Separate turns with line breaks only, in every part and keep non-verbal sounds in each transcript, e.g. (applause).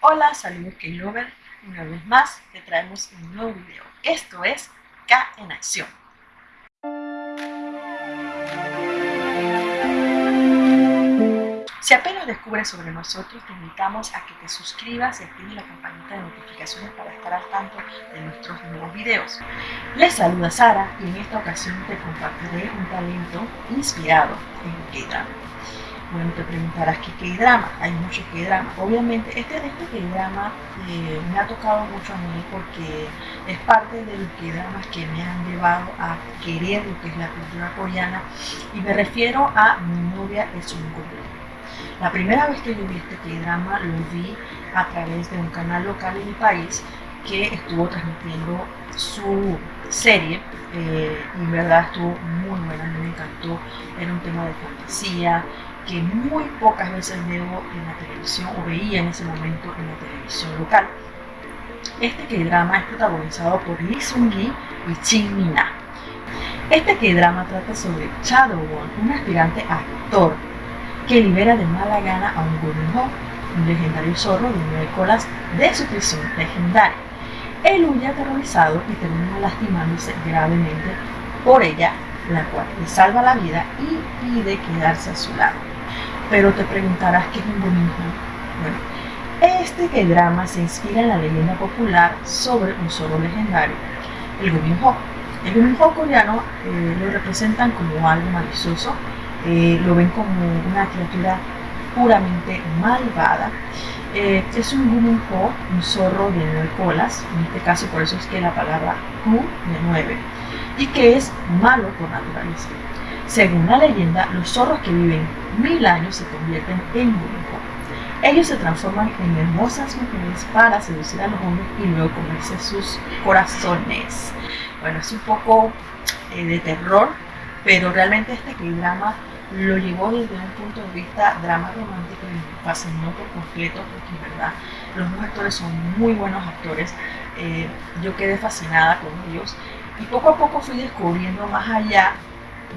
Hola, saludos K-Lover. Una vez más te traemos un nuevo video. Esto es K en acción. Si apenas descubres sobre nosotros, te invitamos a que te suscribas y actives la campanita de notificaciones para estar al tanto de nuestros nuevos videos. Les saluda Sara y en esta ocasión te compartiré un talento inspirado en K-Drama. Bueno, te preguntarás qué K-drama, hay muchos K-drama. Obviamente, este, este K-drama eh, me ha tocado mucho a mí porque es parte de los K-dramas que me han llevado a querer lo que es la cultura coreana y me refiero a Mi novia es un gordo. La primera vez que yo vi este K-drama lo vi a través de un canal local en mi país que estuvo transmitiendo su serie eh, y en verdad estuvo muy buena, me encantó, era un tema de fantasía, que muy pocas veces veo en la televisión o veía en ese momento en la televisión local. Este K-drama es protagonizado por Lee Sung-gi y Shin Min-ah. Este K-drama trata sobre Shadow Won, un aspirante actor que libera de mala gana a un Golden un legendario zorro de nueve colas de su prisión legendaria. Él huye aterrorizado y termina lastimándose gravemente por ella, la cual le salva la vida y pide quedarse a su lado. Pero te preguntarás qué es un Gominho. Bueno, este que drama se inspira en la leyenda popular sobre un zorro legendario, el Gominho. El Gominho coreano eh, lo representan como algo malicioso, eh, lo ven como una criatura puramente malvada. Eh, es un Guminho, un zorro de nueve colas, en este caso por eso es que la palabra Gu de nueve, y que es malo por naturaleza. Según la leyenda, los zorros que viven mil años se convierten en Guminho. Ellos se transforman en hermosas mujeres para seducir a los hombres y luego comerse sus corazones. Bueno, es un poco eh, de terror, pero realmente este drama lo llevó desde un punto de vista drama romántico y fascinó por completo porque en verdad los dos actores son muy buenos actores. Eh, yo quedé fascinada con ellos y poco a poco fui descubriendo más allá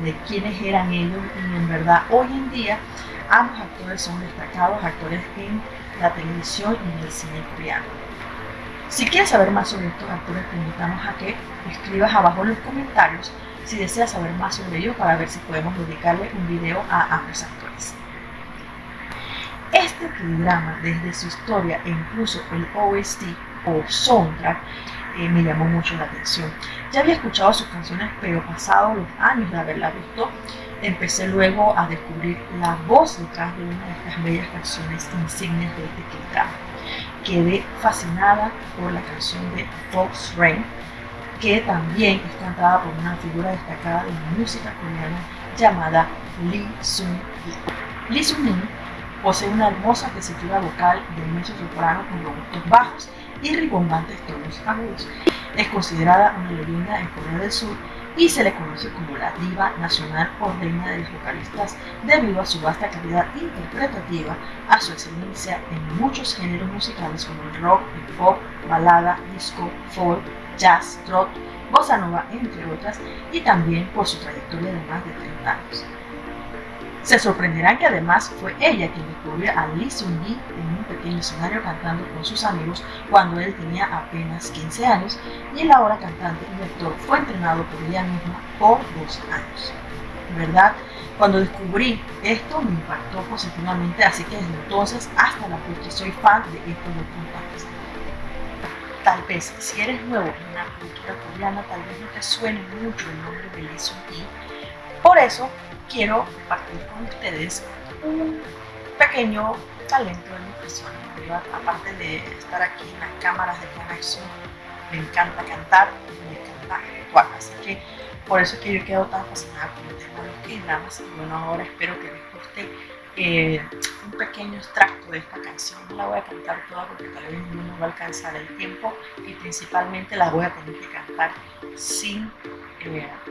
de quiénes eran ellos y en verdad hoy en día ambos actores son destacados actores en la televisión y en el cine coreano. Si quieres saber más sobre estos actores te invitamos a que escribas abajo en los comentarios si deseas saber más sobre ellos para ver si podemos dedicarle un video a ambos actores. Este programa, desde su historia e incluso el OST o soundtrack, eh, me llamó mucho la atención. Ya había escuchado sus canciones, pero pasados los años de haberla visto, empecé luego a descubrir la voz detrás de una de estas bellas canciones insignias de este drama. Quedé fascinada por la canción de Fox Rain, que también es cantada por una figura destacada de la música coreana llamada Lee Sung-hee. Lee Sung-hee posee una hermosa tesitura vocal de mezzo soprano con robustos bajos y ribombantes tonos agudos. Es considerada una leyenda en Corea del Sur y se le conoce como la diva nacional o reina de los vocalistas debido a su vasta calidad interpretativa, a su excelencia en muchos géneros musicales como el rock, el pop, balada, disco, folk, jazz, trot, bossa nova, entre otras, y también por su trayectoria de más de 30 años. Se sorprenderán que además fue ella quien descubrió a Lee Seung-gi en un pequeño escenario cantando con sus amigos cuando él tenía apenas 15 años y el ahora cantante y actor fue entrenado por ella misma por dos años. ¿Verdad? Cuando descubrí esto me impactó positivamente, así que desde entonces hasta la fecha soy fan de estos dos cantantes. Tal vez si eres nuevo en la cultura coreana, tal vez no te suene mucho el nombre de Lee Seung-gi. Por eso quiero compartir con ustedes un pequeño talento de mi persona. Aparte de estar aquí en las cámaras de conexión, me encanta cantar y me encanta actuar. Así que por eso es que yo quedo tan fascinada con el tema de los K-dramas. Y bueno, ahora espero que les guste eh, un pequeño extracto de esta canción. No la voy a cantar toda porque tal vez no me va a alcanzar el tiempo y principalmente la voy a tener que cantar sin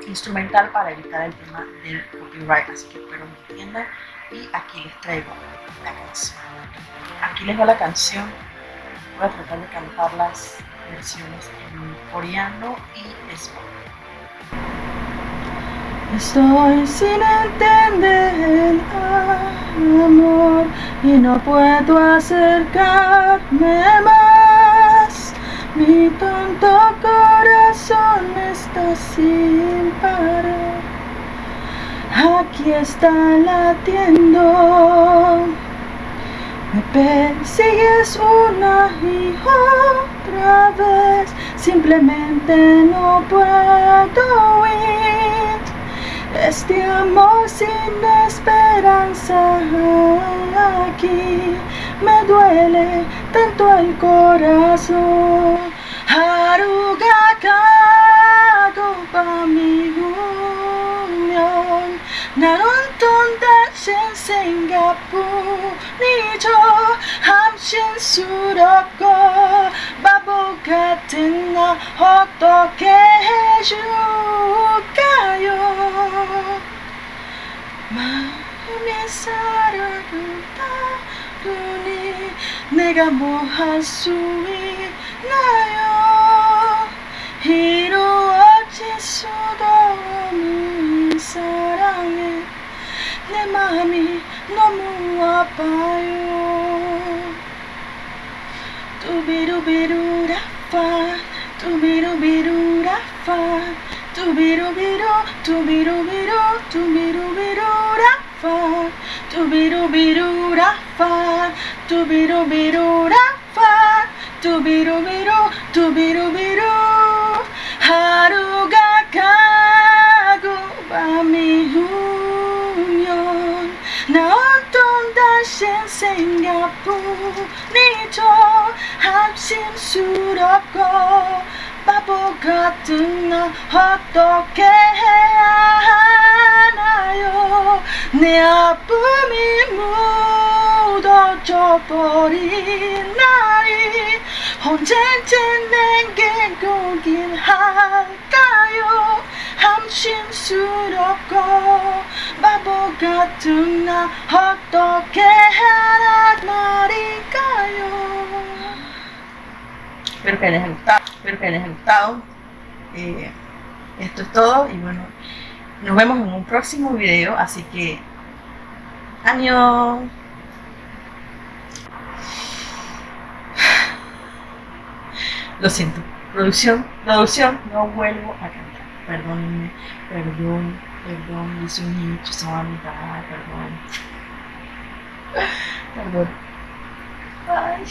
instrumental para evitar el tema del copyright. Así que espero me entiendan y aquí les traigo la canción. Aquí les va la canción. Voy a tratar de cantar las versiones en coreano y español. Estoy sin entender amor y no puedo acercarme
corazón está sin parar. Aquí está latiendo. Me persigues una y otra vez. Simplemente no puedo huir. Este amor sin esperanza aquí me duele tanto el corazón. Kago pa mi union 나론 돈다신 생각뿐이죠 함신스럽고 바보 같은 나 어떻게 해줄까요 마음이 사르르 がもう発水だよ色落ちそうだむいさらげねまみのむわぱよとべるべるらぱとべるべるらぱとべるべるとべるべるとべるべるらぱ 라파 뚜비루비루라파 뚜비루비루라파 뚜비루비루 뚜비루비루 하루가 가고 밤이 후면 나 어떤 다시 생각뿐이죠. 한심스럽고 바보 같은 나 어떻게 해야 하 나요 내 아픔이 묻어져 버린 날이 언제쯤 내게 오긴 할까요 함심스럽고 바보 같은 나 어떻게 하란 말일까요 Espero que les haya gustado, espero que les haya gustado. Eh, esto es todo y bueno, nos vemos en un próximo video, así que año. Lo siento, producción, producción, no vuelvo a cantar. Perdónenme, perdón, perdón, hice un hecho, perdón. (laughs) Perdón. Ay.